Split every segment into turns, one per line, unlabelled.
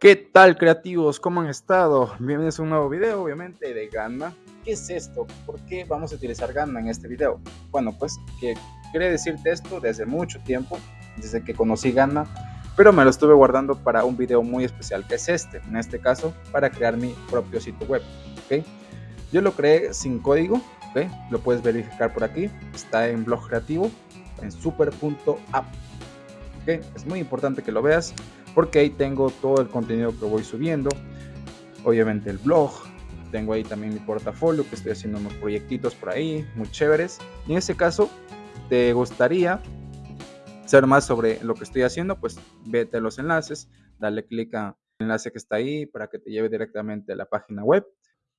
¿Qué tal creativos? ¿Cómo han estado? Bienvenidos a un nuevo video, obviamente, de Gamma. ¿Qué es esto? ¿Por qué vamos a utilizar Gamma en este video? Bueno, pues que quería decirte esto desde mucho tiempo, desde que conocí Gamma, pero me lo estuve guardando para un video muy especial, que es este, en este caso, para crear mi propio sitio web, ¿ok? Yo lo creé sin código, ¿ok? Lo puedes verificar por aquí, está en blog creativo, en super.app, ¿ok? Es muy importante que lo veas, porque ahí tengo todo el contenido que voy subiendo, obviamente el blog, tengo ahí también mi portafolio que estoy haciendo unos proyectitos por ahí, muy chéveres. Y en ese caso, te gustaría saber más sobre lo que estoy haciendo, pues vete a los enlaces, dale clic al enlace que está ahí para que te lleve directamente a la página web.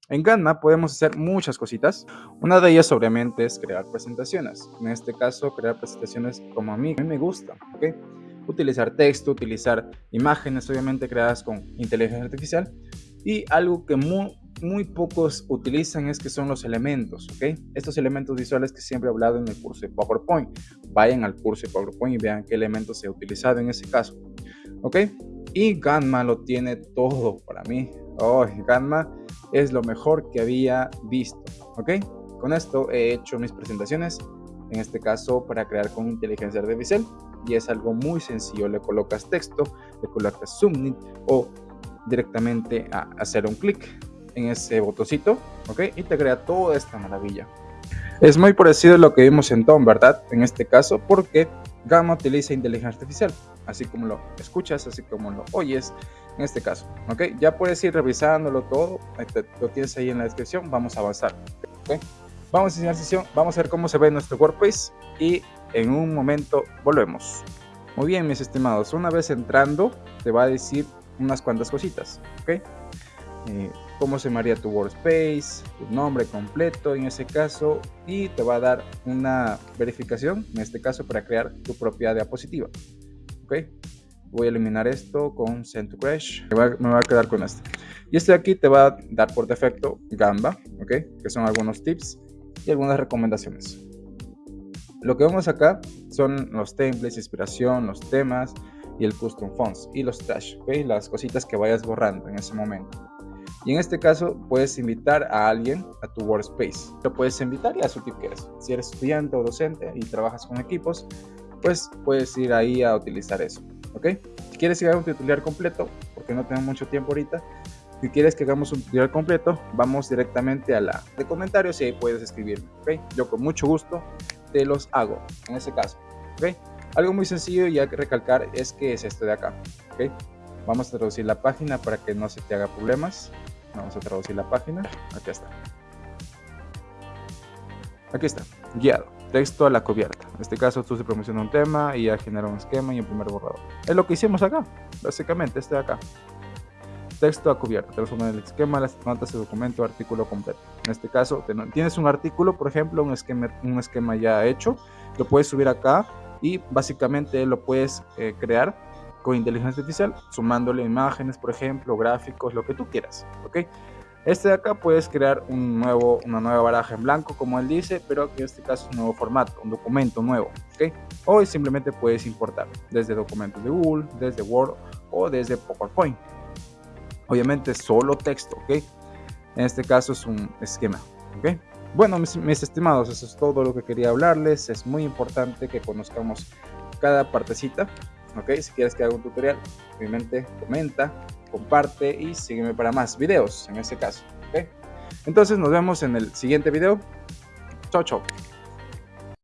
En Canva podemos hacer muchas cositas. Una de ellas obviamente es crear presentaciones. En este caso, crear presentaciones como a mí, me gusta. ¿okay? Utilizar texto, utilizar imágenes obviamente creadas con inteligencia artificial y algo que muy, muy pocos utilizan es que son los elementos, ¿ok? Estos elementos visuales que siempre he hablado en el curso de PowerPoint. Vayan al curso de PowerPoint y vean qué elementos se ha utilizado en ese caso, ¿ok? Y Gamma lo tiene todo para mí. Oh, Gamma es lo mejor que había visto, ¿ok? Con esto he hecho mis presentaciones, en este caso para crear con inteligencia artificial y es algo muy sencillo. Le colocas texto, le colocas submit o directamente a hacer un clic en ese botoncito, ¿ok? Y te crea toda esta maravilla. Es muy parecido a lo que vimos en Tom, ¿verdad? En este caso, porque Gamma utiliza inteligencia artificial, así como lo escuchas, así como lo oyes, en este caso, ¿ok? Ya puedes ir revisándolo todo, lo tienes ahí en la descripción, vamos a avanzar, ¿ok? Vamos a iniciar sesión, vamos a ver cómo se ve nuestro WordPress y en un momento volvemos. Muy bien, mis estimados, una vez entrando te va a decir unas cuantas cositas, ¿ok? Eh, cómo se llamaría tu workspace, tu nombre completo en ese caso y te va a dar una verificación, en este caso para crear tu propia diapositiva, ¿ok? Voy a eliminar esto con Send to Crash, me va, a quedar con este. Y este de aquí te va a dar por defecto Gamba, ¿ok? Que son algunos tips y algunas recomendaciones. Lo que vemos acá son los templates, inspiración, los temas y el custom fonts y los trash, ¿okay? las cositas que vayas borrando en ese momento. Y en este caso puedes invitar a alguien a tu workspace. Lo puedes invitar y a su tipo que eres. Si eres estudiante o docente y trabajas con equipos, pues puedes ir ahí a utilizar eso. ¿ok? Si quieres ir a un tutorial completo, porque no tengo mucho tiempo ahorita, si quieres que hagamos un tutorial completo, vamos directamente a la de comentarios y ahí puedes escribirme. ¿ok? Yo con mucho gusto te los hago en ese caso. ¿ok? Algo muy sencillo y hay que recalcar es que es esto de acá. ¿ok? Vamos a traducir la página para que no se te haga problemas. Vamos a traducir la página. Aquí está. Aquí está. Guiado. Texto a la cubierta. En este caso tú se promociona un tema y ya genera un esquema y un primer borrador. Es lo que hicimos acá. Básicamente este de acá texto a cubierta, te resumen el esquema, las notas de documento, artículo completo. En este caso, tienes un artículo, por ejemplo, un esquema, un esquema ya hecho, lo puedes subir acá y básicamente lo puedes eh, crear con inteligencia artificial, sumándole imágenes, por ejemplo, gráficos, lo que tú quieras, ¿ok? Este de acá puedes crear un nuevo, una nueva baraja en blanco, como él dice, pero en este caso es un nuevo formato, un documento nuevo, ¿ok? O simplemente puedes importar desde documentos de Google, desde Word o desde PowerPoint, obviamente solo texto, ¿ok? En este caso es un esquema, ¿ok? Bueno, mis, estimados, eso es todo lo que quería hablarles. Es muy importante que conozcamos cada partecita, ¿ok? Si quieres que haga un tutorial, obviamente comenta, comparte y sígueme para más videos en este caso, ¿ok? Entonces nos vemos en el siguiente video. Chao, chao.